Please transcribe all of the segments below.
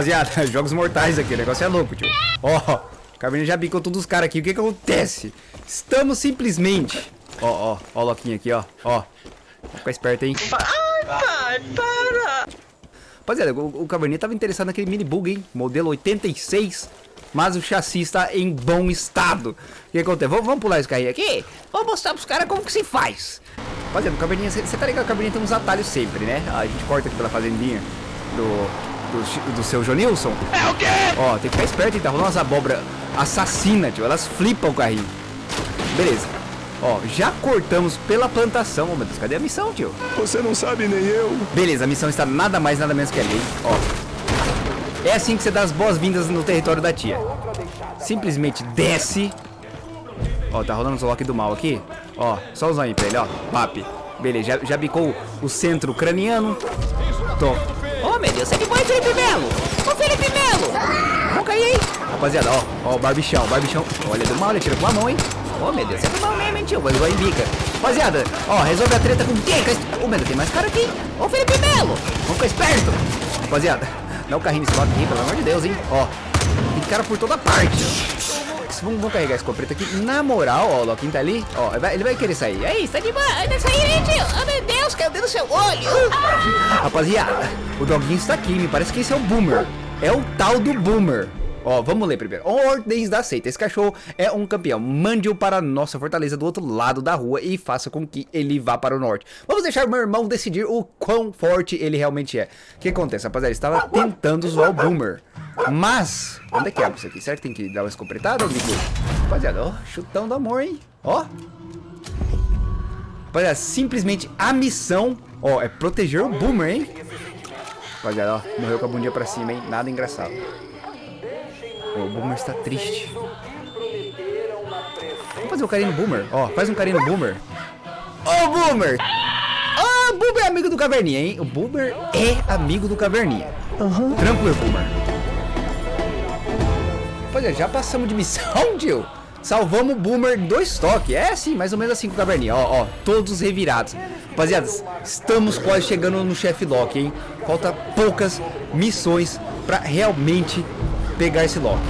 Rapaziada, jogos mortais aqui, o negócio é louco, tio. Ó, o Caverninha já bicou todos os caras aqui. O que que acontece? Estamos simplesmente... Ó, ó, ó o Loquinho aqui, ó. Ó. Ficar esperto, hein? Ai, pai, para! Rapaziada, o, o Caverninha tava interessado naquele mini bug, hein? Modelo 86. Mas o chassi está em bom estado. O que acontece? Vamos, vamos pular esse carrinho aqui? Vou mostrar pros caras como que se faz. Rapaziada, o Caverninha, você tá ligado? O Caverninha tem uns atalhos sempre, né? A gente corta aqui pela fazendinha do... Do, do seu Jonilson. É o quê? Ó, tem que ficar esperto, hein? Tá rolando umas abóbora assassina, tio. Elas flipam o carrinho. Beleza. Ó, já cortamos pela plantação. Ô, meu Deus, cadê a missão, tio? Você não sabe nem eu. Beleza, a missão está nada mais, nada menos que ali, ó. É assim que você dá as boas-vindas no território da tia. Simplesmente desce. Ó, tá rolando o Zolock do mal aqui. Ó, só o zóio pra ele, ó. Pap. Beleza, já, já bicou o centro craniano. Tô. Ô, meu Deus, que foi, Felipe Melo? Ô, Felipe Melo! Vamos cair aí. Rapaziada, ó. Ó, o barbichão, barbichão. Olha, do mal, ele tira com a mão, hein. Ô, meu Deus, é do mal mesmo, hein, tio? Mas vai em bica. Rapaziada, ó, resolve a treta com quem? Ô, meu Deus, tem mais cara aqui. Ô, Felipe Melo! Vamos ficar esperto. Rapaziada, dá o carrinho nesse lado aqui, pelo amor de Deus, hein. Ó, tem cara por toda parte. Vamos, vamos carregar esse escopeta aqui. Na moral, ó, o Loquinho tá ali. Ó, ele vai, ele vai querer sair. É isso, Tá de boa, deixa aí, hein, tio? Ô, meu Deus, caiu dentro do seu olho! Rapaziada, o doguinho está aqui. Me parece que esse é o Boomer. É o tal do Boomer. Ó, vamos ler primeiro. Ordens da seita. Esse cachorro é um campeão. Mande-o para a nossa fortaleza do outro lado da rua e faça com que ele vá para o norte. Vamos deixar meu irmão decidir o quão forte ele realmente é. O que acontece, rapaziada? Ele estava tentando zoar o Boomer. Mas, onde é que abre isso aqui? Será que tem que dar uma escopretada, amigo? Rapaziada, ó, chutão do amor, hein? Ó. Rapaziada, simplesmente a missão, ó, é proteger o Boomer, hein? Rapaziada, ó, morreu com a bundinha pra cima, hein? Nada engraçado. O Boomer está triste. Vamos fazer um carinho no Boomer. Ó, faz um carinho no Boomer. Ô, Boomer! Ô, Boomer é amigo do Caverninha, hein? O Boomer é amigo do Caverninha. Tranquilo, Boomer. Rapaziada, já passamos de missão, tio. Salvamos o Boomer em dois toques. É assim, mais ou menos assim com o Caverninha. Ó, ó, todos revirados. Rapaziada, estamos quase chegando no chefe Loki, hein? Falta poucas missões pra realmente pegar esse Loki.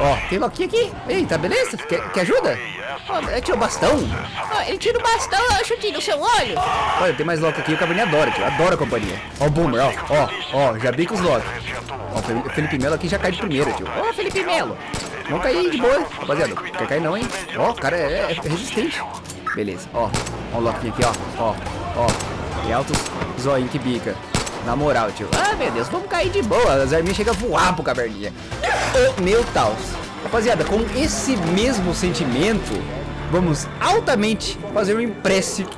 Ó, tem Loki aqui. Eita, beleza? Quer, quer ajuda? Ó, é tio bastão. Ó, ele tira o bastão, ó, chutinho no seu olho! Olha, tem mais Loki aqui. O Caverninha adora, tio. Adora a companhia. Ó o Boomer, ó. Ó, ó, já bica os Loki. Ó, o Fel- Felipe Melo aqui já cai de primeira, tio. Ô, Felipe Melo! Cair aí de boa, rapaziada. Quer cair não, hein? Ó, o cara é, é resistente. Beleza, ó. Ó o Loki aqui, ó. Ó, ó. E altos zoinho que bica. Na moral, tio. Ah, meu Deus, vamos cair de boa. As arminhas chegam a voar pro caverninha. Ô, meu taus. Rapaziada, com esse mesmo sentimento, vamos altamente fazer um empréstimo.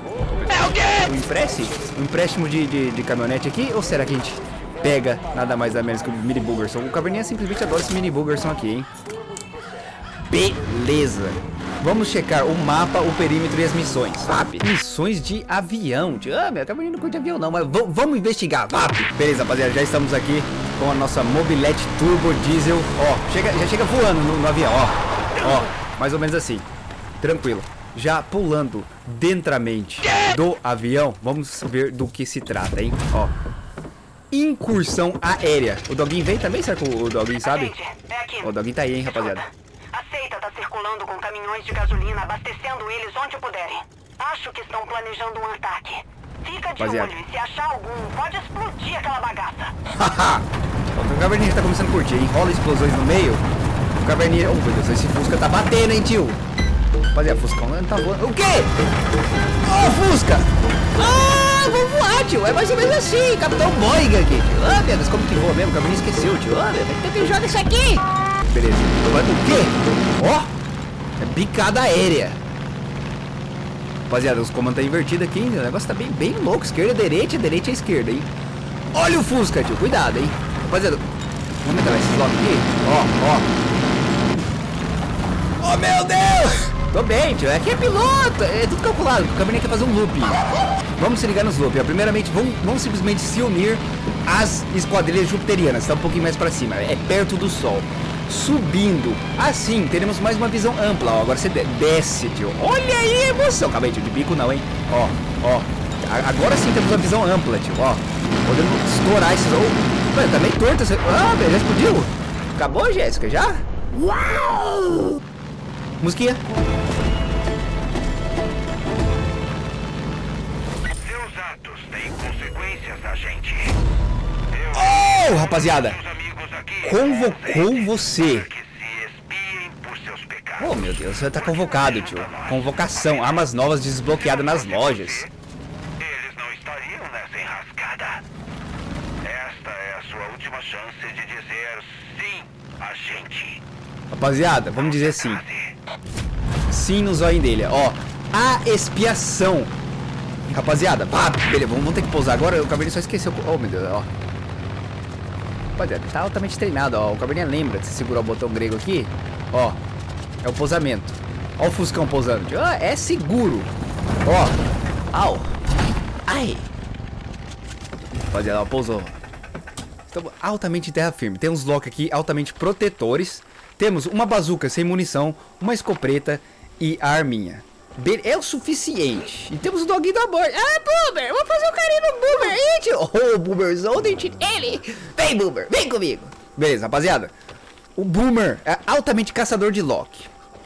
É o quê? Um empréstimo? Um empréstimo de, de, de caminhonete aqui? Ou será que a gente pega nada mais nada menos que o Mini Boogerson? O Caverninha simplesmente adora esse Mini Boogerson aqui, hein? Beleza. Vamos checar o mapa, o perímetro e as missões. VAP. Missões de avião. Ah, meu Caverninha não curte avião não, mas vamos investigar. VAP. Beleza, rapaziada, já estamos aqui com a nossa mobilete turbo diesel. Ó, chega, já chega voando no, no avião, ó. Ó, mais ou menos assim. Tranquilo. Já pulando dentramente do avião, vamos ver do que se trata, hein? Ó. Incursão aérea. O Doguinho vem também? Será que o o Doguinho sabe? Aqui. O Doguinho tá aí, hein, rapaziada. Circulando com caminhões de gasolina, abastecendo eles onde puderem. Acho que estão planejando um ataque. Fica de olho e se achar algum, pode explodir aquela bagaça. Haha! o Caverninha tá começando a curtir, hein? Rola explosões no meio. O Caverninha... Oh, meu Deus, esse Fusca tá batendo, hein, tio? Rapaziada, Fuscão não tá voando. O quê? Ô, Fusca! Ah, vou voar, tio! É mais ou menos assim, Capitão Boeing aqui, tio! Ah, meu Deus, como que voa mesmo? O Caverninha esqueceu, tio. Ah, meu Deus. Então quem joga isso aqui? Beleza. O quê? Ó! É bicada aérea. Rapaziada, os comandos tá invertido aqui, hein? O negócio tá bem, bem louco. Esquerda, direita, direita, esquerda, hein? Olha o Fusca, tio. Cuidado, hein? Rapaziada, vamos entrar nesses blocos aqui. Ó, ó. Oh, meu Deus! Tô bem, tio. Aqui é piloto. É tudo calculado. O caminhão quer fazer um loop. Vamos se ligar nos loop. Primeiramente, vamos, vamos simplesmente se unir às esquadrilhas jupiterianas. Tá um pouquinho mais pra cima. É perto do sol. Subindo. Assim, teremos mais uma visão ampla. Ó, agora você de- desce, tio. Olha aí a emoção. Calma aí, tio. De bico não, hein? Ó, ó. A- Agora sim temos uma visão ampla, tio. Ó. Podemos estourar esses... Oh, Mano, tá meio torto essa... Ah, velho, já explodiu? Acabou, Jéssica, já? Uau! Musiquinha. Seus atos têm consequências, agente. Oh, rapaziada. Convocou você. Oh, meu Deus, você tá convocado, tio. Convocação, armas novas desbloqueadas nas lojas. Eles não estariam nessa enrascada. Esta é a sua última chance de dizer sim, agente. Rapaziada, vamos dizer sim. Sim no zóio dele, ó. A expiação. Rapaziada, pá, beleza, vamos, vamos ter que pousar agora. O Cabernet só esqueceu. Oh, meu Deus, ó. Rapaziada, tá altamente treinado, ó. O Cabernet lembra de segurar o botão grego aqui. Ó, é o pousamento. Ó o Fuscão pousando. tio. Ah, é seguro. Ó. Au. Ai. Rapaziada, ó, pousou. Estamos altamente terra firme. Tem uns lock aqui altamente protetores. Temos uma bazuca sem munição, uma escopeta e a arminha. É o suficiente. E temos o doguinho da borda. Ah, Boomer! Vamos fazer um carinho no Boomer tio. Oh, Boomerzão, dente ele. Vem, Boomer, vem comigo. Beleza, rapaziada. O Boomer é altamente caçador de lock.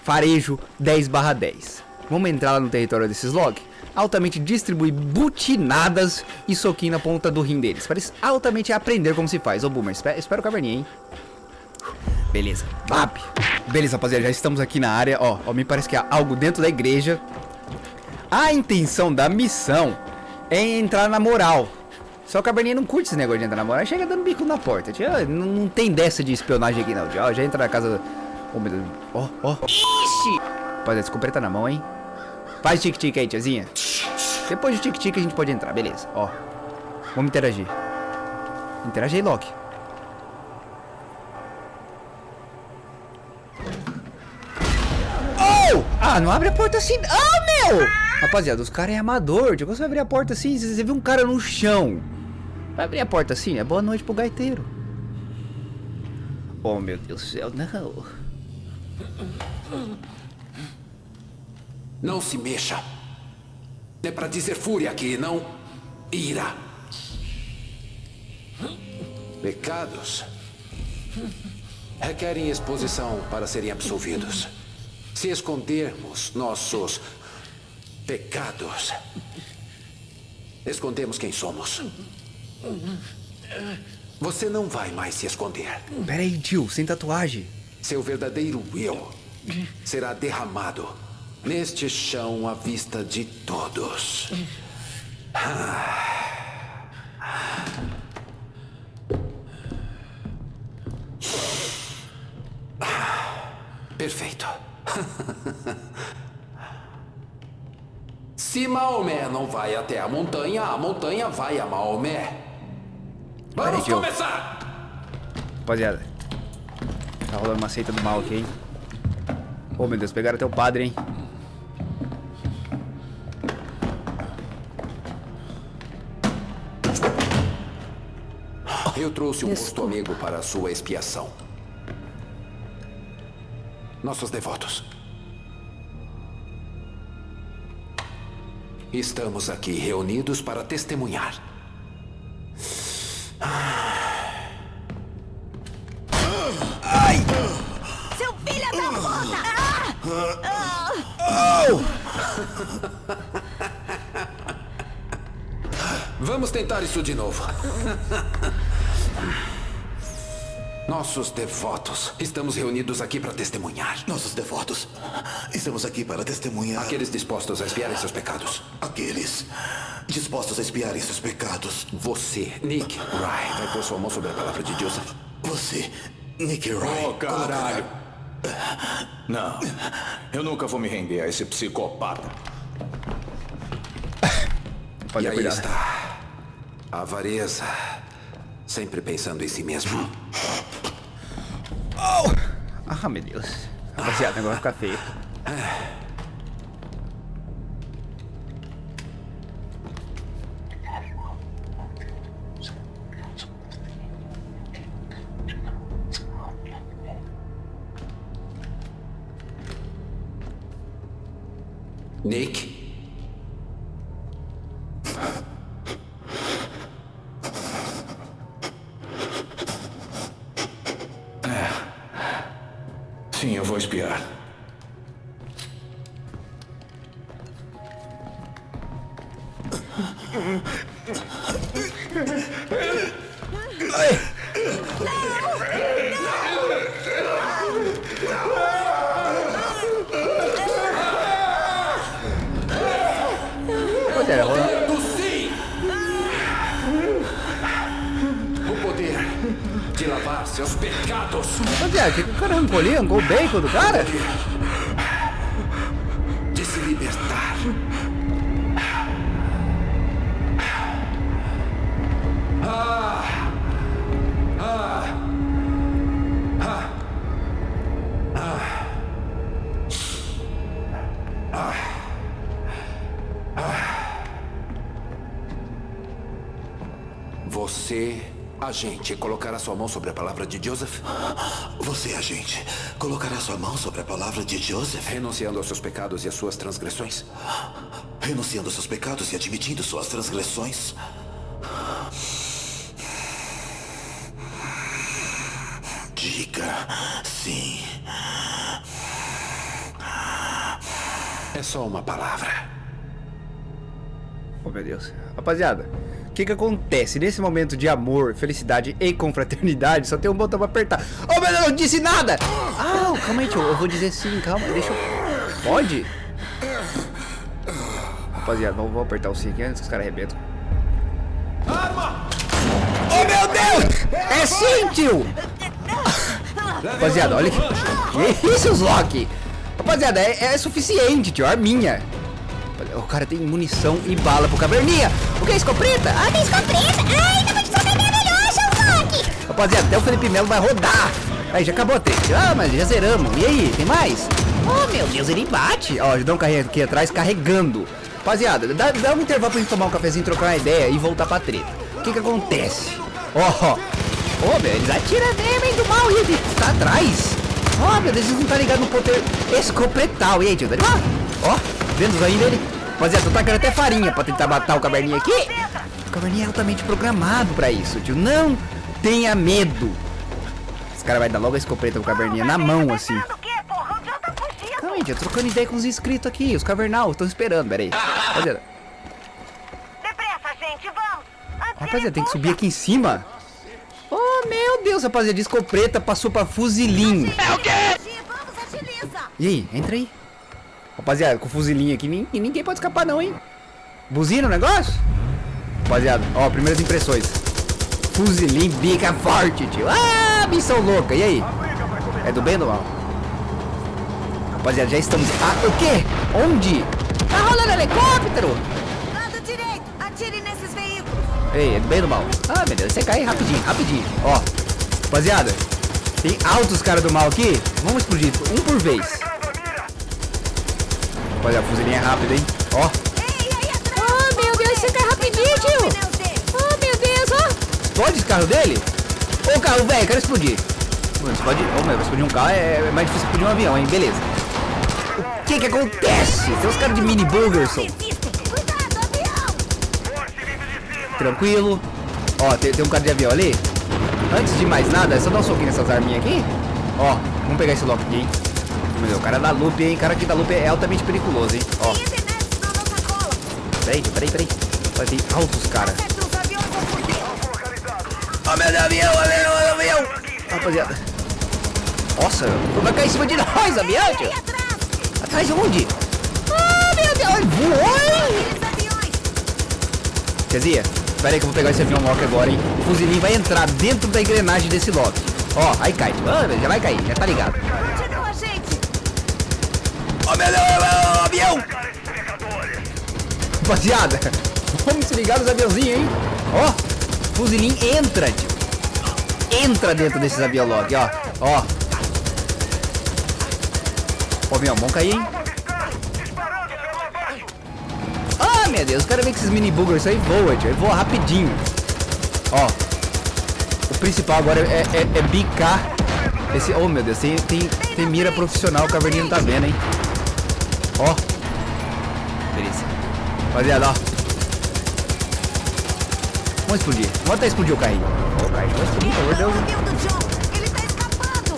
Farejo 10 barra 10. Vamos entrar lá no território desses lock? Altamente distribui butinadas e soquinho na ponta do rim deles. Parece altamente aprender como se faz. Ô, Boomer, espera, espera o caverninha, hein? Beleza, Vap. Beleza, rapaziada, já estamos aqui na área. Ó, ó, me parece que há algo dentro da igreja. A intenção da missão é entrar na moral. Só que a Cabernet não curte esse negócio de entrar na moral. Chega dando bico na porta. Tio, não, não tem dessa de espionagem aqui, não. tio. Ó, já entra na casa. Oh, meu Deus. Ó, ó. Ixi! Rapaziada, escopeta na mão, hein? Faz tic-tic aí, tiazinha. Depois do tic-tic a gente pode entrar, beleza. Ó. Vamos interagir. Interage aí, Loki. Ah, não abre a porta assim. Ah, meu! Rapaziada, os caras é amador. Tipo, você abrir a porta assim, você vê um cara no chão. Vai abrir a porta assim, é boa noite pro gaiteiro. Oh, meu Deus do céu, não. Não se mexa. É para dizer fúria aqui, não ira. Pecados requerem exposição para serem absolvidos. Se escondermos nossos pecados, escondemos quem somos. Você não vai mais se esconder. Pera aí, tio, sem tatuagem. Seu verdadeiro eu será derramado neste chão à vista de todos. Perfeito. Se Maomé não vai até a montanha, a montanha vai a Maomé. Vamos tio. começar! Rapaziada. Tá rolando uma seita do mal aqui, hein? Oh, meu Deus, pegaram até o padre, hein? Eu trouxe um posto amigo para a sua expiação. Nossos devotos. Estamos aqui reunidos para testemunhar. Seu filho da puta! Vamos tentar isso de novo. Nossos devotos. Estamos reunidos aqui para testemunhar. Nossos devotos, estamos aqui para testemunhar Aqueles dispostos a expiarem seus pecados. aqueles dispostos a expiarem seus pecados. Você, Nick Wright, vai pôr sua mão sobre a palavra de Deus. Você, Nick Wright. Oh, caralho. Não, eu nunca vou me render a esse psicopata. E Pode aí cuidar. está. A avareza. Sempre pensando em si mesmo. Ah, meu Deus. Rapaziada, o negócio vai ficar feio. Nick? Espiar. Arrancou o bacon do cara? Colocará sua mão sobre a palavra de Joseph, Você, agente, colocará sua mão sobre a palavra de Joseph, renunciando aos seus pecados e às suas transgressões. renunciando aos seus pecados e admitindo suas transgressões. Diga sim. É só uma palavra. Oh, meu Deus. Rapaziada, o que que acontece? Nesse momento de amor, felicidade e confraternidade, só tem um botão pra apertar. Oh, meu Deus, eu não disse nada! Ah, calma aí, tio. Eu vou dizer sim, calma. Deixa eu... Pode? Rapaziada, vamos, vamos apertar o sim aqui antes que os caras arrebentam. Oh, meu Deus! É sim, tio! Rapaziada, olha aqui. Que isso, Loki? Rapaziada, é, é suficiente, tio. Arminha. O cara tem munição e bala pro caverninha. O que é escopeta? Ah, tem escopeta. Ai, tava de escopeta melhor, Sherlock. Rapaziada, até o Felipe Melo vai rodar. Aí, já acabou a treta. Ah, mas já zeramos. E aí, tem mais? Oh, meu Deus, ele bate. Ó, já dá um carrinho aqui atrás carregando. Rapaziada, dá, dá um intervalo pra gente tomar um cafezinho, trocar uma ideia e voltar pra treta. O que que acontece? Ó, Ô, meu, eles atiram mesmo, hein, do mal. E ele tá atrás. Ó, meu Deus, eles não tá ligado no poder escopetal. E aí, tio, tá? Ó, vendo os aí dele? Rapaziada, tô tacando até farinha pra tentar matar o caverninha aqui. O caverninha é altamente programado pra isso, tio. Não tenha medo. Esse cara vai dar logo a escopeta pro caverninha na mão, assim. Calma aí, tio, trocando ideia com os inscritos aqui. Os cavernal estão esperando, pera aí. Rapaziada, Depressa, gente, vamos. Antes rapaziada, tem que subir aqui em cima. Oh, meu Deus, rapaziada, de escopeta passou pra fuzilinho. É o quê? E aí, entra aí. Rapaziada, com fuzilinho aqui, nin- ninguém pode escapar não, hein? Buzina o negócio? Rapaziada, ó, primeiras impressões. Fuzilinho bica forte, tio. Ah, missão louca. E aí? É do bem ou do mal? Rapaziada, já estamos... Ah, o quê? Onde? Tá rolando helicóptero? Lado direito. Atire nesses veículos. Ei, é do bem ou do mal? Ah, meu Deus, você cai rapidinho, rapidinho. Ó, rapaziada, tem altos caras do mal aqui. Vamos explodir, um por vez. Rapaziada, a fuzilinha é rápida, hein? Ó. Oh, meu Deus, você cai rapidinho, tio. Oh, meu Deus, ó. explode esse carro dele? Ô, carro velho, quero explodir. Mano, explode... Ô, meu, explodir um carro é é mais difícil explodir um avião, hein? Beleza. O que que acontece? Tem uns caras de mini Bulgerson. Tranquilo. Ó, tem, tem um cara de avião ali. Antes de mais nada, é só dar um soquinho nessas arminhas aqui. Ó, vamos pegar esse lock aqui, hein? Meu, o cara da loop, hein? O cara aqui da loop é altamente periculoso, hein? Ó, peraí, peraí, peraí. Vai ter altos fugir. Ó, meu avião, avião, avião. Rapaziada. Nossa, vai cair em cima de nós. Aí atrás. Atrás onde? Ah, meu Deus, voou, hein? Aqueles aviões. Tiazinha, pera aí que eu vou pegar esse avião lock agora, hein? O fuzilinho vai entrar dentro da engrenagem desse lock. Ó, aí cai. Ah, já vai cair, já tá ligado. Meu Deus, ó, avião! Rapaziada, vamos se ligar nos aviãozinhos, hein? Ó, fuzilinho entra, tio. Entra dentro desses avião lock, ó. Ó. Ó, avião, vamos cair, hein? Ah, meu Deus, o cara vem com esses mini buggers aí voa, tio. Voa rapidinho. Ó. O principal agora é, é, é bicar esse... Oh, meu Deus, tem, tem, tem mira profissional, o caverninho não tá vendo, hein? Ó. Beleza. Rapaziada, ó. Vamos explodir. Vamos até explodir o carrinho. Ó, o carrinho vai explodir, pelo amor de Deus. o avião do John. Ele tá escapando.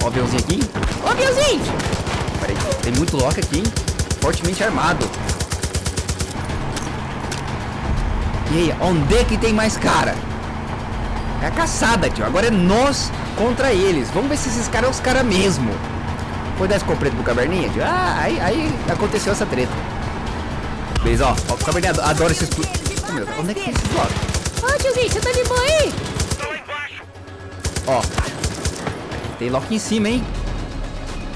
Ó o aviãozinho aqui. Ó o aviãozinho. Peraí, tem muito Loki aqui, hein? Fortemente armado. E aí, onde é que tem mais cara? É a caçada, tio. Agora é nós contra eles. Vamos ver se esses caras são os caras mesmo. Foi dar escopeta pro caverninha? Ah, aí, aí aconteceu essa treta. Beleza, ó. ó o caverninha adora esses... Oh, meu onde é que tem esses blocos? Ô, tiozinho, você tá de boa aí? Ó. Tem Loki em cima, hein?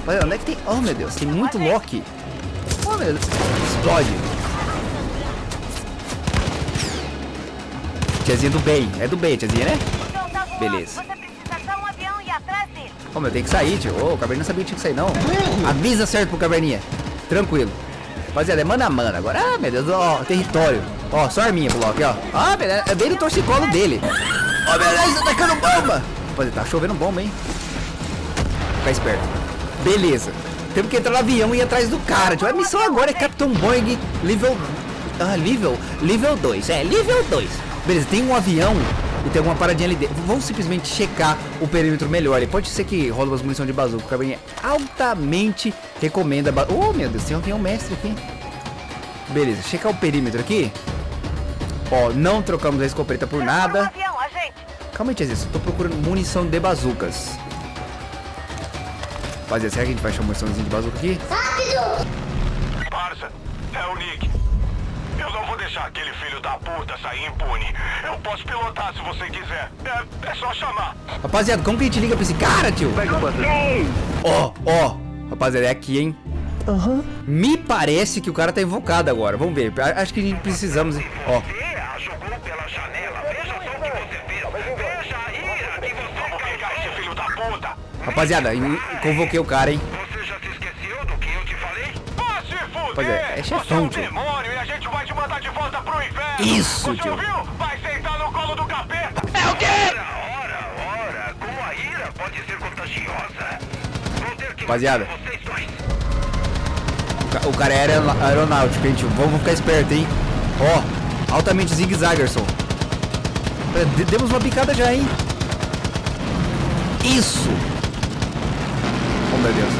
Olha, onde é que tem... Oh, meu Deus, tem muito Loki. Oh, meu Deus. Explode. Tiazinha do bem. É do bem, tiazinha, né? Beleza. Ô, meu, tem que sair, tio. Ô, o Caverninha não sabia que tinha que sair, não. Avisa certo pro Caverninha. Tranquilo. Rapaziada, é mano a mano agora. Ah, meu Deus, ó, território. Ó, só arminha Loki, ó. Ah, Deus, é bem no torcicolo dele. Ó, Deus, tá atacando bomba. Rapaziada, tá chovendo bomba, hein? Fica esperto. Beleza. Temos que entrar no avião e ir atrás do cara, tio. A missão agora é Capitão Boeing nível... Ah, nível... Nível 2. É, nível 2. Beleza, tem um avião e tem alguma paradinha ali dentro. Vamos simplesmente checar o perímetro melhor. E pode ser que rola umas munição de bazuca. O Cabernet altamente recomenda... Ba... Oh, meu Deus, tem um mestre aqui. Beleza, checar o perímetro aqui. Ó, não trocamos a escopeta por Um nada. avião. Calma aí, Tiazinha, eu tô procurando munição de bazucas. Rapaziada, será que a gente vai achar muniçãozinha de bazuca aqui? Parça, deixar aquele filho da puta sair impune. Eu posso pilotar se você quiser. É, é só chamar. Rapaziada, como que a gente liga pra esse cara, tio? Ó, ó. Rapaziada, é aqui, hein? Me parece que o cara tá invocado agora. Vamos ver. Acho que a gente precisamos... Ó, Você a jogou pela janela. Veja só o que você fez. Veja a ira que você Vamos pegar esse filho da puta. rapaziada, eu convoquei o cara, hein? Você já se esqueceu do que eu te falei? Vá se fuder! Pois é, é Você é chefão, um tio. demônio e a gente vai te mandar de volta pro inferno! Isso, Você ouviu? Vai sentar no colo do capeta! É o quê? Ora, ora, ora, como a ira pode ser contagiosa. Vou ter que Rapaziada. matar vocês dois. O ca- O cara é aeron- aeronáutico, tio? Vamos ficar esperto, hein? Ó, altamente zigue-zagerson. De- Demos uma picada já, hein? Isso! Oh, meu Deus.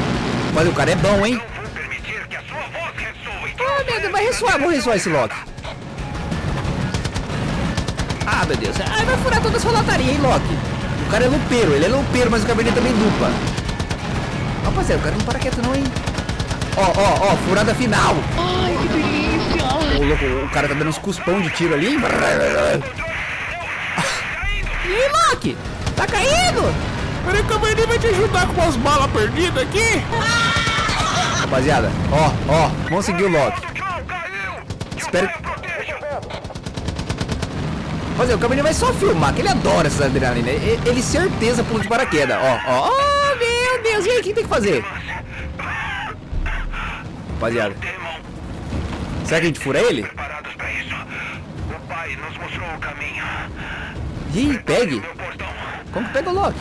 Mas o cara é bom, hein? Não vou permitir que a sua voz ressoe. Ah, meu Deus, vai ressoar, vamos ressoar esse Loki. Ah, meu Deus. Ah, vai furar toda a sua lataria, hein, Loki? O cara é lupeiro, ele é lupeiro, mas o cabernet também lupa. Rapaziada, o cara não para quieto não, hein? Ó, ó, ó, furada final. Ai, que delícia. Ô, louco, o cara tá dando uns cuspão de tiro ali. hein? E aí, Loki? Tá caindo? Peraí que o Bernie vai te ajudar com as balas perdidas aqui. Rapaziada, ó, ó, vamos seguir o Loki. Espero- Que o pai proteja. Rapaziada, o Cabernet vai só filmar, que ele adora essas adrenalina. Ele, ele certeza pula de paraquedas. Ó, ó, oh, meu Deus, e aí, o que tem que fazer? Rapaziada, será que a gente fura ele? caminho. Aí, pegue. Como que pega o Loki?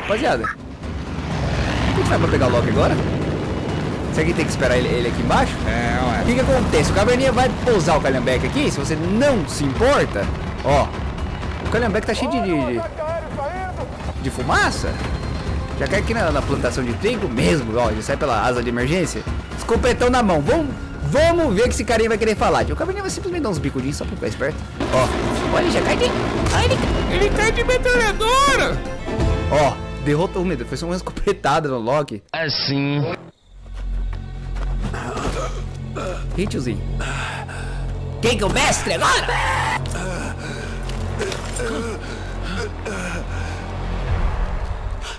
Rapaziada, o que a gente vai pra pegar o Loki agora? Será que tem que esperar ele, ele aqui embaixo? É, O ué. que que acontece? O Caverninha vai pousar o Calhambeck aqui, se você não se importa. Ó, o Calhambeck tá cheio de, de, de fumaça. Já cai aqui na, na plantação de trigo mesmo, ó, já sai pela asa de emergência. Escopetão na mão, vamos, vamos ver o que esse carinha vai querer falar. O Caverninha vai simplesmente dar uns bicudinhos só pra ficar esperto. Ó, olha, já cai de... Ai, ele, cai- Ele cai de metralhadora. ó, derrotou, meu Deus, foi só uma escopetada no Loki. Assim. Ih, tiozinho. Quem que é o mestre agora?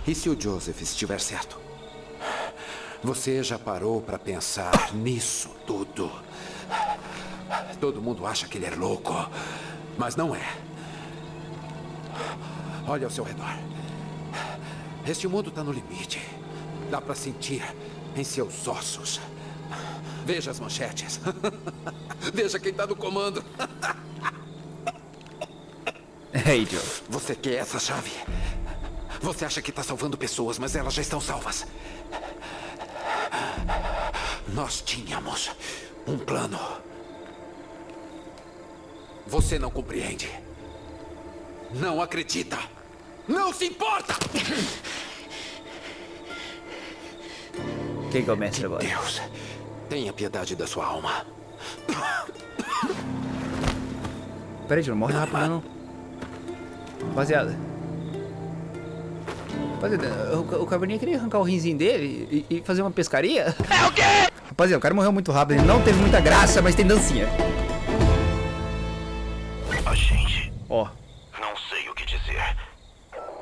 E se o Joseph estiver certo? Você já parou para pensar nisso tudo? Todo mundo acha que ele é louco, mas não é. Olha ao seu redor. Este mundo está no limite. Dá para sentir em seus ossos. Veja as manchetes. Veja quem está no comando. Ei, Joe. Você quer essa chave? Você acha que está salvando pessoas, mas elas já estão salvas. Nós tínhamos um plano. Você não compreende. Não acredita. Não se importa. Quem mestre agora? Deus, tenha piedade da sua alma. Pera aí, tio, não morre rápido não. Rapaziada. Rapaziada, o, o caverninha queria arrancar o rinzinho dele e, e fazer uma pescaria. É o quê? Rapaziada, o cara morreu muito rápido, ele não teve muita graça, mas tem dancinha. Agente, Ó, não sei o que dizer.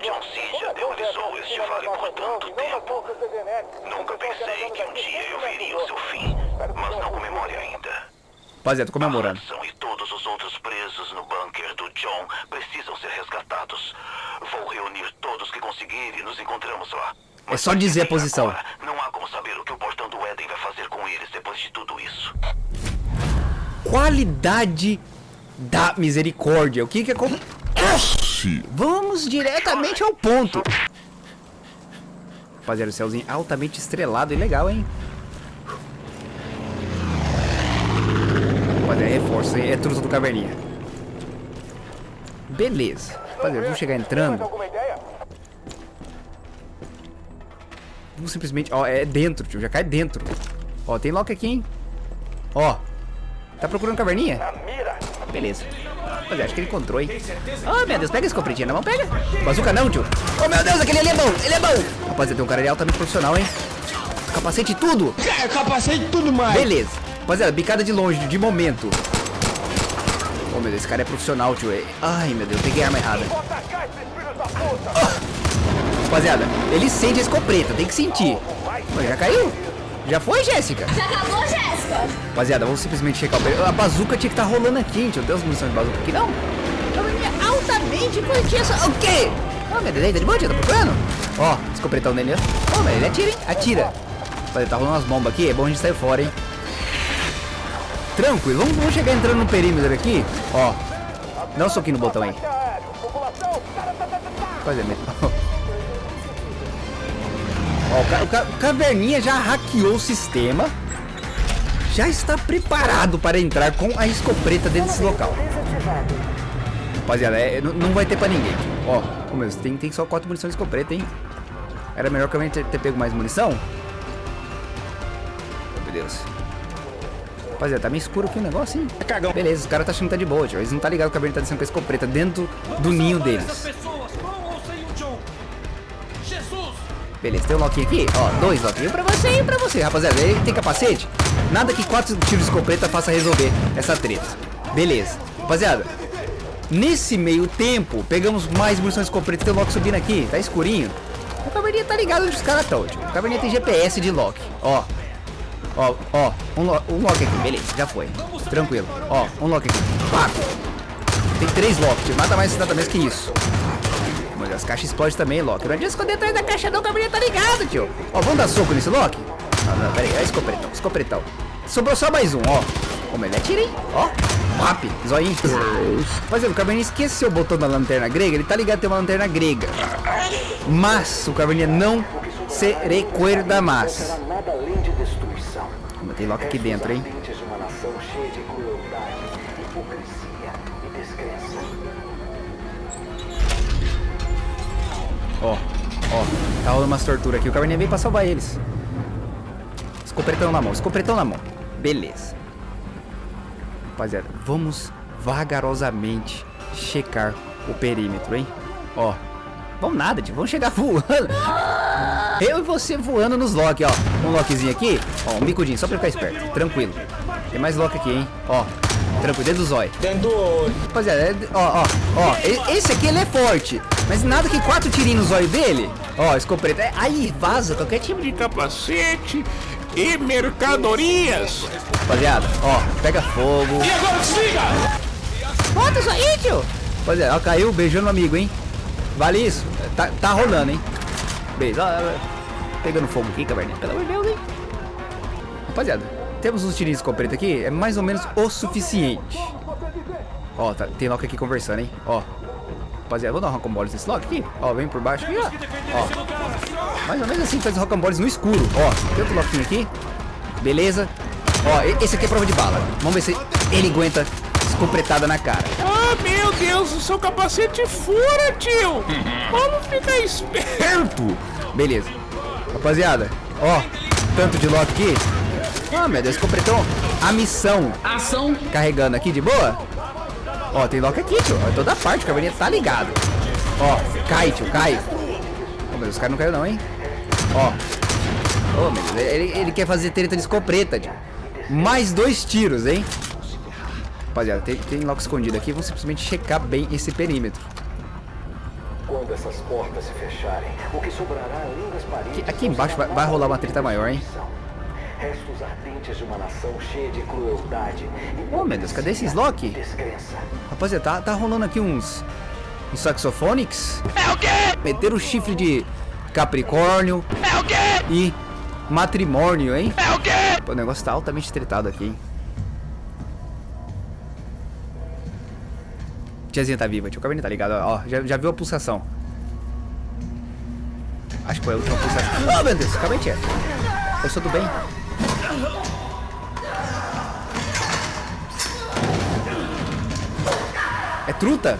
John C. já aterrorizou este vale por tanto tempo. Nunca pensei que um dia eu veria o seu fim, mas não comemore ainda. Rapaziada, tô comemorando. Hudson e todos os outros presos no bunker do John precisam ser resgatados. Vou reunir todos que conseguir e nos encontramos lá. É só dizer a posição. Agora, não há como saber o que o portão do Éden vai fazer com eles depois de tudo isso. Qualidade da misericórdia. O que que acontece? Vamos diretamente ao ponto. Rapaziada, o céuzinho altamente estrelado e legal, hein? Rapaziada, é truça do caverninha. Beleza. Rapaziada, vamos chegar entrando. Vamos simplesmente... Ó, é dentro, tio. Já cai dentro. Ó, tem lock aqui, hein? Ó. Tá procurando caverninha? Beleza. Rapaziada, acho que ele encontrou, hein? Oh, meu Deus, pega esse compritinho na mão, pega. Bazuca não, tio. Oh, meu Deus, aquele ali é bom, ele é bom. Rapaziada, tem um cara ali altamente profissional, hein? Capacete e tudo. É, capacete tudo mais. Beleza. Rapaziada, bicada de longe, de momento. Oh, meu Deus, esse cara é profissional, tio. Ai, meu Deus, peguei a arma errada. Oh. Rapaziada, ele sente a escopeta, tem que sentir. Pô, já caiu? Já foi, Jéssica? Já acabou, Jéssica? Rapaziada, vamos simplesmente checar o perigo. A bazuca tinha que estar rolando aqui, gente. Não tem as munições de bazuca aqui, não? Eu altamente curti essa... O quê? Oh, meu Deus, tá de boa, tia? Tá procurando? Ó, escopetão dele, ó. Oh, mas ele atira, hein? Atira. Rapaziada, tá rolando umas bombas aqui. É bom a gente sair fora, hein? Tranquilo. Vamos, vamos chegar entrando no perímetro aqui. Ó. Dá um soquinho no botão aí. Pois é mesmo. Ó, o, ca o, ca o Caverninha já hackeou o sistema. Já está preparado para entrar com a escopeta dentro desse local. Rapaziada, é, não, vai ter pra ninguém. Ó, oh, meu, tem, tem só 4 munições de escopeta, hein? Era melhor que eu ter, ter pego mais munição? Meu Deus. Rapaziada, tá meio escuro aqui o negócio, hein? Cagão. Beleza, os caras tá achando que tá de boa, tio. Eles não tá ligado que o Caverninha tá descendo com a escopeta dentro do ninho deles. Beleza, tem um loquinho aqui, ó, dois loquinhos pra você e pra você, rapaziada. Ele tem capacete? Nada que quatro tiros de escopeta faça resolver essa treta. Beleza, rapaziada. Nesse meio tempo, pegamos mais munição de escopeta. Tem o Loki subindo aqui, tá escurinho. O caverninha tá ligado onde os caras estão, tio. O caverninha tem GPS de Loki, ó. Ó, ó, um, lo um Loki aqui, beleza, já foi. Tranquilo, ó, um Loki aqui. Pá. Tem três Loki, tio. Nada mais, nada menos que isso. Mas as caixas explodem também, Loki. Não adianta esconder atrás da caixa não, caverninha tá ligado, tio. Ó, vamos dar soco nesse Loki? Não, não, pera aí, é escopetão, escopetão. Sobrou só mais um, ó. Como ele atira, hein? Ó, rap, zoinho. Mas o Caverninha esqueceu o botão da lanterna grega. Ele tá ligado que tem uma lanterna grega. Mas o Caverninha não se recuerda mais. Tem Loki aqui dentro, hein? Ó, ó, tá rolando umas torturas aqui. O Caverninha veio pra salvar eles. Escopetão na mão, escopetão na mão. Beleza. Rapaziada, vamos vagarosamente checar o perímetro, hein? Ó, vamos nada, tio. Vamos chegar voando. Eu e você voando nos lock, ó. Um lockzinho aqui, ó, um bicudinho, só pra ficar esperto. Tranquilo. Tem mais lock aqui, hein? Ó, tranquilo, dentro do zóio. Dentro do olho. Rapaziada, é, ó, ó, ó. Esse aqui ele é forte. Mas nada que quatro tirinhos no zóio dele. Ó, escopeta. É, aí vaza qualquer tipo de capacete e mercadorias. Rapaziada, ó, pega fogo. E agora desliga! Bota isso aí, tio. Rapaziada, ó, caiu beijando o amigo, hein? Vale isso. Tá, tá rolando, hein? Beijo. Ó, pegando fogo aqui, caverninha. Pelo amor de Deus, hein? Rapaziada, temos uns tirinhos de escopeta aqui. É mais ou menos o suficiente. Ó, tá, tem Loki aqui conversando, hein? Ó. Rapaziada, vou dar um rocambole nesse Loki aqui. Ó, vem por baixo aqui, ó. Ó. Mais ou menos assim faz rocamboles no escuro. Ó, tem outro Loki aqui. Beleza. Ó, esse aqui é prova de bala. Vamos ver se ele aguenta escopetada na cara. Ah, meu Deus, o seu capacete fura, tio. Vamos ficar esperto. Beleza. Rapaziada, ó, tanto de lock aqui. Ah, meu Deus, completou a missão. Ação. Carregando aqui de boa. Ó, tem lock aqui, tio. Ó, toda parte, o cavalinho tá ligado. Ó, cai, tio, cai. Ó, meu Deus, os caras não caiu não, hein? Ó. Ô, meu Deus, ele, ele quer fazer treta de escopeta, tio. Mais dois tiros, hein? Rapaziada, tem, tem lock escondido aqui. Vamos simplesmente checar bem esse perímetro. Quando essas portas se fecharem, o que sobrará além das paredes... Aqui, aqui embaixo vai, vai rolar uma treta maior, hein? Restos ardentes de uma nação cheia de crueldade. Oh, meu Deus, cadê esses lock? Rapaziada, tá, tá rolando aqui uns... Uns saxofonics. É o quê? Meteram o chifre de Capricórnio. É o quê? E matrimônio, hein? É o quê? Pô, o negócio tá altamente tretado aqui, hein? Tiazinha tá viva, tio Cabernet tá ligado, ó, já, já viu a pulsação. Acho que foi a última pulsação. Oh, meu Deus, Cabernet é. Eu sou do bem. É truta?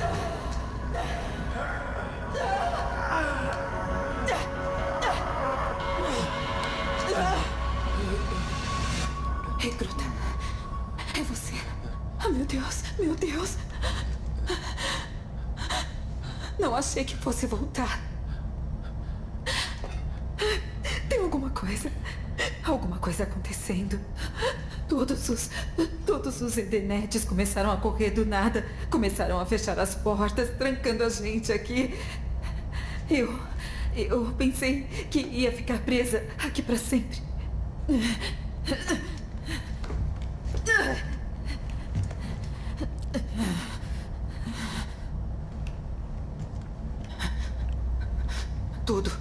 Fosse voltar. Tem alguma coisa. Alguma coisa acontecendo. Todos os. Todos os Edenetes começaram a correr do nada. Começaram a fechar as portas, trancando a gente aqui. Eu. Eu pensei que ia ficar presa aqui para sempre. Tudo.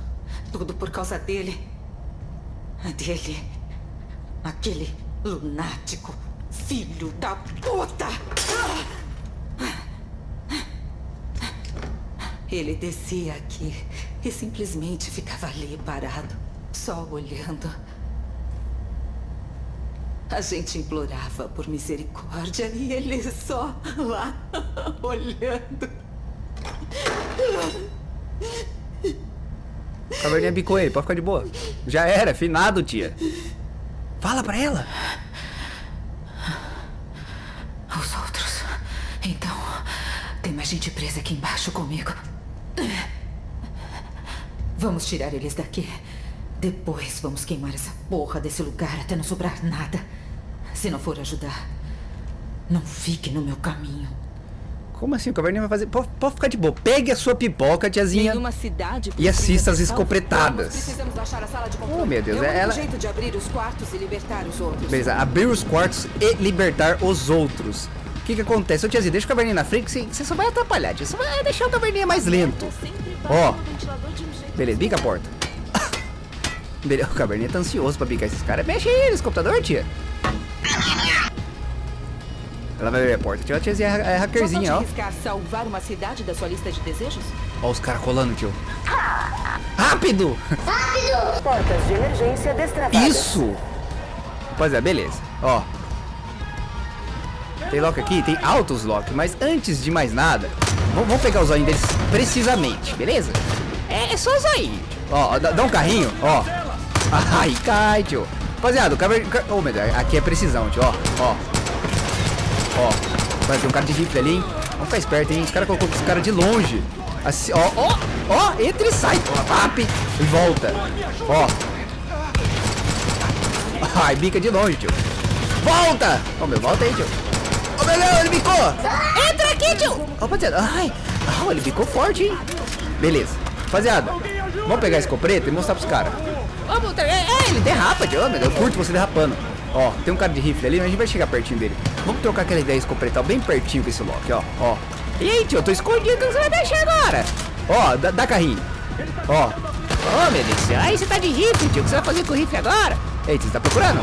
Tudo por causa dele. Dele. Aquele lunático. Filho da puta! Ele descia aqui e simplesmente ficava ali parado, só olhando. A gente implorava por misericórdia e ele só lá olhando. Caverninha bicou ele, pode ficar de boa. Já era, finado, tia. Fala pra ela. Os outros. Então, tem mais gente presa aqui embaixo comigo. Vamos tirar eles daqui. Depois vamos queimar essa porra desse lugar até não sobrar nada. Se não for ajudar, não fique no meu caminho. Como assim? O caverninha vai fazer. Pode, pode ficar de boa. Pegue a sua pipoca, tiazinha. E assista as escopetadas. Oh, meu Deus, é único ela- jeito de abrir os quartos e libertar os outros. Beleza, abrir os quartos e libertar os outros. O que que acontece? Ô tiazinha, deixa o caverninha na frente que você- só vai atrapalhar, tia. Você vai deixar o caverninha mais lento. Ó. Beleza, bica a porta. Beleza, o caverninha tá ansioso pra bicar esses caras. Mexe aí nesse computador, tia. Ela vai abrir a porta. Tia, a tiazinha é, é hackerzinha, ó. arriscar salvar uma cidade da sua lista de desejos? Ó os caras colando, tio. Rápido! Portas de emergência destravadas. Isso! Rapaziada, beleza. Ó. Tem lock aqui? Tem altos lock. Mas antes de mais nada, vamos, pegar os olhinhos deles precisamente, beleza? É, é só os olhinhos. Ó, ó, dá, dá um carrinho, ó. Ai, cai, tio. Rapaziada, o caverninha... Ô, meu Deus, aqui é precisão, tio, ó. Ó. Ó. Vai ter um cara de rifle ali, hein? Vamos ficar esperto, hein? Os caras colocou esse cara de longe. Assim, ó, ó, ó, entra e sai. Pap, e volta. Ó. Ai, bica de longe, tio. Volta! Ô, meu, volta aí, tio. Ô, meu Deus, ele bicou! Entra aqui, tio! Ó, rapaziada, ai, ah, ele bicou forte, hein? Beleza. Rapaziada, vamos pegar esse copreto e mostrar pros caras. Vamos, é, ele derrapa, tio. Meu eu curto você derrapando. Ó, tem um cara de rifle ali, mas a gente vai chegar pertinho dele. Vamos trocar aquela ideia escopretal bem pertinho com esse Loki, ó, ó. E aí, tio, eu tô escondido, você vai mexer agora. Ó, dá, dá carrinho. Ó. Ô, meu Deus. Aí você tá de rifle, tio. O que você vai fazer com o rifle agora? Eita, você tá procurando?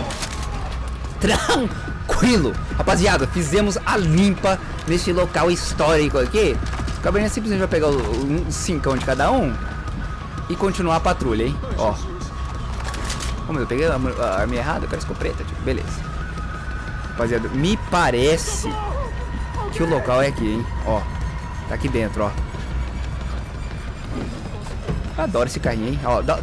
Tranquilo. Rapaziada, fizemos a limpa nesse local histórico aqui. O Cabernet simplesmente vai pegar um cincão de cada um e continuar a patrulha, hein? Ó. Como eu peguei a, a arma errada, eu quero escopeta, tio. Beleza. Rapaziada, me parece que o local é aqui, hein? Ó, tá aqui dentro, ó. Adoro esse carrinho, hein? Ó, dá,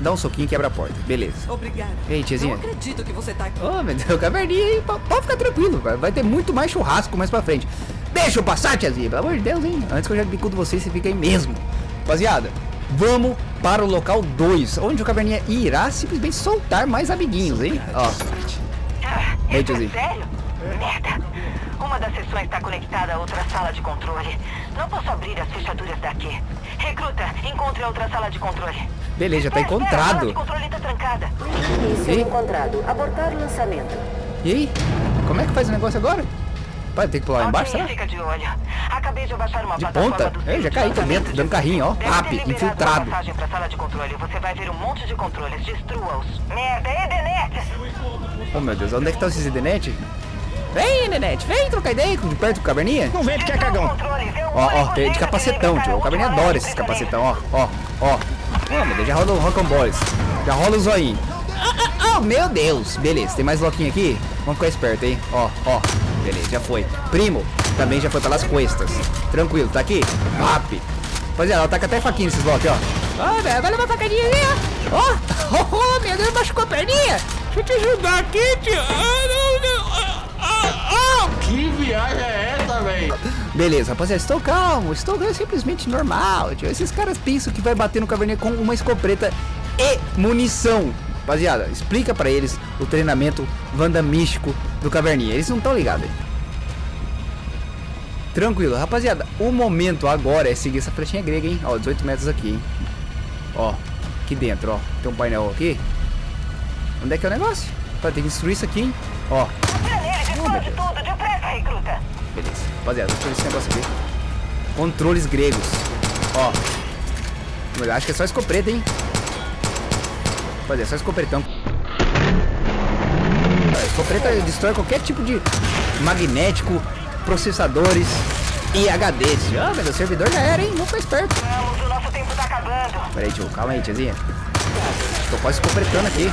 dá um soquinho e quebra a porta. Beleza. Obrigada. Ei, tiazinha. Não acredito que você tá aqui. Ô, meu Deus, caverninha aí. Pode pode ficar tranquilo, vai- vai ter muito mais churrasco mais pra frente. Deixa eu passar, tiazinha, pelo amor de Deus, hein? Antes que eu já bicudo você, você fica aí mesmo. Rapaziada, vamos para o local 2, onde o caverninha irá simplesmente soltar mais amiguinhos, hein? Ó, Ei, é tiozinho. sério? Merda. Uma das sessões está conectada a outra sala de controle. Não posso abrir as fechaduras daqui. Recruta, encontre a outra sala de controle. beleza, já tá espera, A sala de encontrado. controle tá trancada. Ei, encontrado. Abortar o lançamento. e aí? Como é que faz o negócio agora? Pai, tem que pular lá embaixo, será? fica de olho. Acabei de abaixar uma De ponta? do Eu centro já caí, de dando carrinho, ó. Pap, infiltrado. pra sala de controle. Você vai ver um monte de controles. Destrua-os. Merda, Edenet! Oh, meu Deus, onde é que tá esses Edenete? Vem, Nenete, vem trocar ideia de perto do caverninha. Não vem que é cagão. É Ó, ó, tem de capacetão, tio. O caverninha adora esses capacetão, ó, ó, ó. Meu Deus, já rola o rocamboles. Já rola o zoinho. Oh, meu Deus. Beleza, tem mais loquinho aqui? Vamos ficar esperto, hein? Ó, ó. Beleza, já foi. Primo, também já foi pelas cuestas. Tranquilo, tá aqui? Rap. Rapaziada, ela taca até faquinha nesses blocos, ó. Ó, velho, agora uma facadinha aí, ó. Ó, oh, oh, meu Deus, machucou a perninha. Deixa eu te ajudar aqui, tio. Ah, não, não. Ah, ah, ah. Que viagem é essa, velho? Beleza, rapaziada, estou calmo, estou simplesmente normal, tio. Esses caras pensam que vai bater no caverninha com uma escopeta e munição. Rapaziada, explica pra eles o treinamento Wanda místico do caverninha. Eles não estão ligados. Tranquilo, rapaziada. O momento agora é seguir essa flechinha grega, hein? Ó, 18 metros aqui, hein? Ó, aqui dentro, ó. Tem um painel aqui. Onde é que é o negócio? Tá, tem que destruir isso aqui, hein? Ó, tudo. Depressa, recruta. Beleza. Rapaziada, fazer esse negócio aqui. Controles gregos. Ó. Acho que é só escopeta, hein? Rapaziada, é só escopretão. A escopeta destrói qualquer tipo de magnético, processadores e HDs. Ah, mas o servidor já era, hein? Não foi esperto. Vamos, o nosso tempo tá acabando. Pera aí, tio. Calma aí, tiazinha. Tô quase escopretando aqui.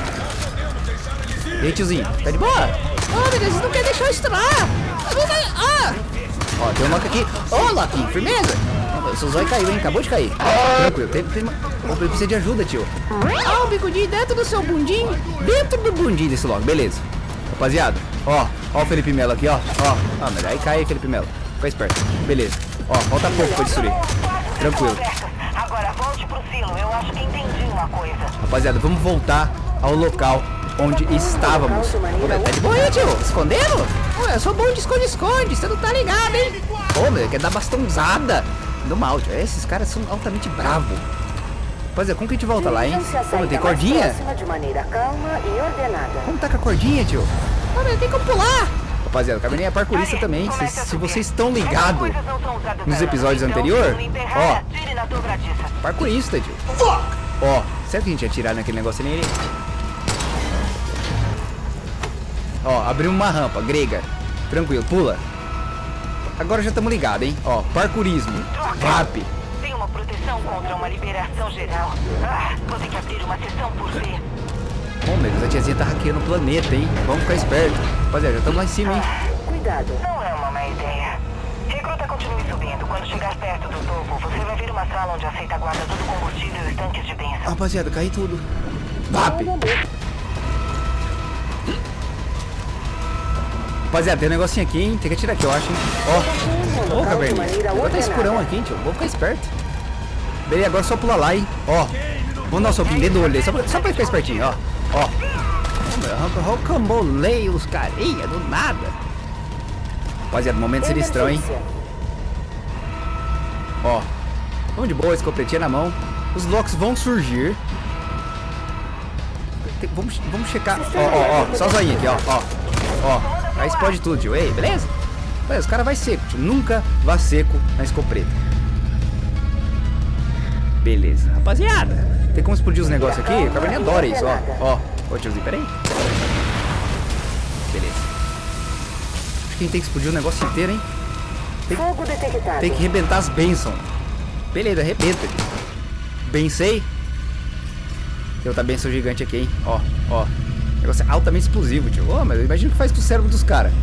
E aí, tiozinho? Tá de boa? Ah, meu Deus, vocês não querem deixar eu estourar. Ah! Ó, tem um Loki aqui. Ô, Loki, firmeza? O seu zóio caiu, hein? Acabou de cair. Tranquilo, tem, tem uma... Opa, ele precisa de ajuda, tio. Ah, o bicudinho dentro do seu bundinho. Dentro do bundinho desse Loki, beleza. Rapaziada, ó, ó o Felipe Melo aqui, ó. Ó, ah, mas aí cai, Felipe Melo. Fica esperto. Beleza. Ó, falta pouco pra destruir. Tranquilo. Agora volte pro silo. Eu acho que entendi uma coisa. Rapaziada, vamos voltar ao local onde estávamos. Tá de boa aí, tio? Escondendo? Ô, eu sou bom de esconde-esconde, você não tá ligado, hein? Ô, meu, quer dar bastãozada. Do mal, tio. Esses caras são altamente bravos. Rapaziada, como que a gente volta lá, hein? Meu, tem cordinha? de maneira calma e ordenada. Como tá com a cordinha, tio? Meu, tem como pular. Rapaziada, o caverninha é parkourista também. Se, se vocês estão ligados nos episódios anteriores, ó, parkourista, tio. Ó, será que a gente ia atirar naquele negócio ali? Ó, abriu uma rampa grega. Tranquilo, pula. Agora já estamos ligados, hein? Ó, parkourismo. Rap. Tem uma proteção contra uma liberação geral. Ah, vou ter que abrir uma sessão por vez. Bom, meu Deus, a tiazinha tá hackeando o planeta, hein? Vamos ficar esperto. Rapaziada, já estamos lá em cima, hein? Cuidado. Não é uma má ideia. Recruta continue subindo. Quando chegar perto do topo, você vai ver uma sala onde aceita a guarda do combustível e os tanques de bênção. Rapaziada, cai tudo. Vap. Rapaziada, tem um negocinho aqui, hein? Tem que atirar aqui, eu acho, hein? Ó. Ô, caverninha. Agora tá escurão aqui, hein, tio. Vamos ficar esperto. Beleza, agora só pula lá, hein? Ó. Vamos dar um soquinho dentro do olho dele, só pra, só pra ficar espertinho, ó. Ó. Rocambolei os carinha do nada. Rapaziada, momento sinistrão, hein? Ó. Vamos de boa, escopetinha na mão. Os locks vão surgir. Tem- vamos, vamos checar. Ó, ó, ó. Só o zoinho aqui, ó. Ó. Ó. Aí explode tudo, tio. Ei, beleza? Mas os caras vai seco, tio. Nunca vá seco na escopeta. Beleza. Rapaziada, tem como explodir os negócios aqui? O Caverninha adora isso, ó. Ó. Ô, tiozinho, peraí. Beleza. Acho que a gente tem que explodir o negócio inteiro, hein? Tem, Fogo detectado. tem que arrebentar as bênçãos. Beleza, arrebenta. tio. Bensei. Tem outra benção gigante aqui, hein? Ó, ó. Negócio é altamente explosivo, tio. Ô, mas imagina o que faz com o cérebro dos caras.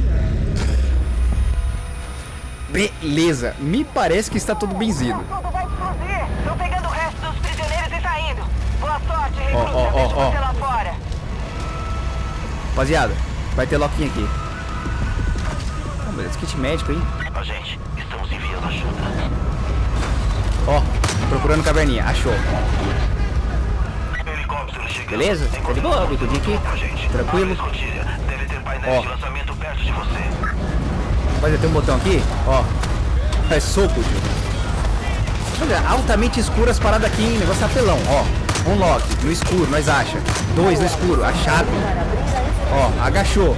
Beleza, me parece que está tudo benzido. Tudo vai explodir. Tô pegando o resto dos prisioneiros e saindo. Boa sorte, recruta. ó, ó, ó. você lá fora. Rapaziada, vai ter loquinho aqui. Oh, beleza, kit médico, hein? Agente, estamos enviando ajuda. Ó, procurando caverninha. Achou. Beleza? Tá de boa, bicudinho aqui. Tranquilo. Ó. Rapaziada, tem um botão aqui, ó. É soco, tio. Olha, altamente escuro as paradas aqui, hein? Negócio apelão, ó. Um lock, no escuro, nós acha. Dois no escuro, achado. Ó, agachou.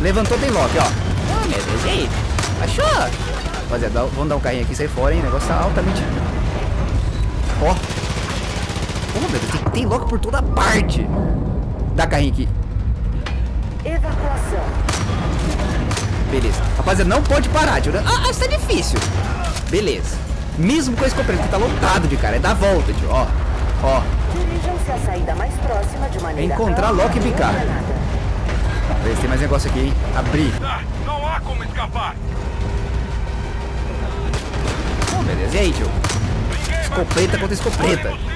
Levantou, tem lock, ó. Ah, meu Deus, e aí? Achou? Rapaziada, vamos dar um carrinho aqui sair fora, hein? Negócio tá altamente... Ó. Meu Deus, tem, tem lock por toda parte. Dá carrinho aqui. Evacuação. Beleza. Rapaziada, não pode parar, tio. Ah, isso tá difícil. Beleza. Mesmo com a escopeta, que tá lotado de cara. É dar volta, tio. Ó. Ó. Dirijam-se à saída mais próxima de É maneira encontrar Loki e bicar. Beleza, tem mais negócio aqui, hein? Abrir. Não há como escapar. Oh, beleza. E aí, tio? Escopeta contra escopeta.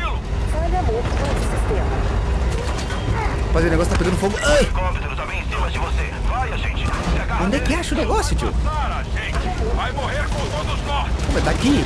Do sistema. Rapaziada, o negócio tá pegando fogo. Ai! Tá. Vai, agarra Onde é que acha o negócio, tio? Vai morrer com todos nós. Mas tá aqui.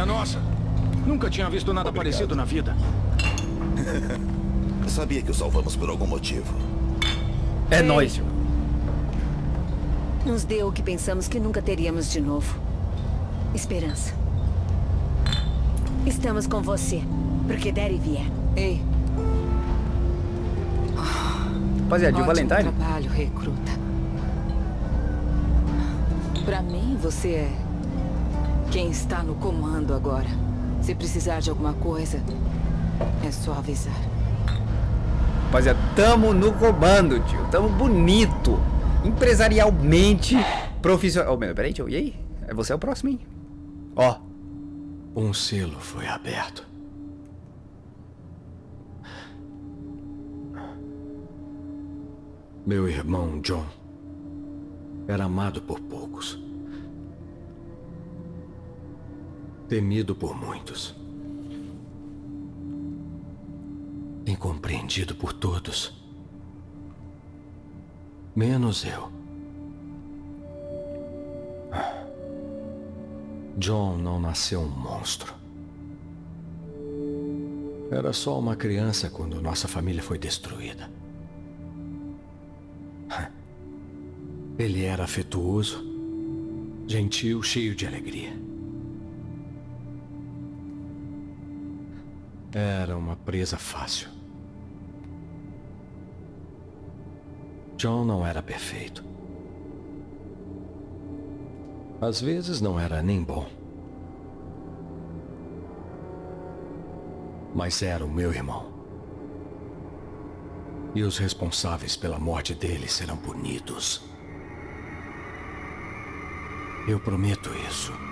Minha nossa! Nunca tinha visto nada parecido na vida. Sabia que o salvamos por algum motivo. É nóis. Nos deu o que pensamos que nunca teríamos de novo. Esperança. Estamos com você, porque der e vier. Ei, Rapaziada, Jill ótimo Valentine. trabalho, recruta. Pra mim, você é quem está no comando agora. Se precisar de alguma coisa, é só avisar. Rapaziada, tamo no comando, tio. Tamo bonito. Empresarialmente profissional. Oh, meu, peraí, tio. E aí? É você é o próximo, hein? Ó. Um selo foi aberto. Meu irmão John era amado por poucos, temido por muitos, incompreendido por todos, menos eu. John não nasceu um monstro. Era só uma criança quando nossa família foi destruída. Ele era afetuoso, gentil, cheio de alegria. Era uma presa fácil. John não era perfeito. Às vezes não era nem bom. Mas era o meu irmão. E os responsáveis pela morte dele serão punidos. Eu prometo isso.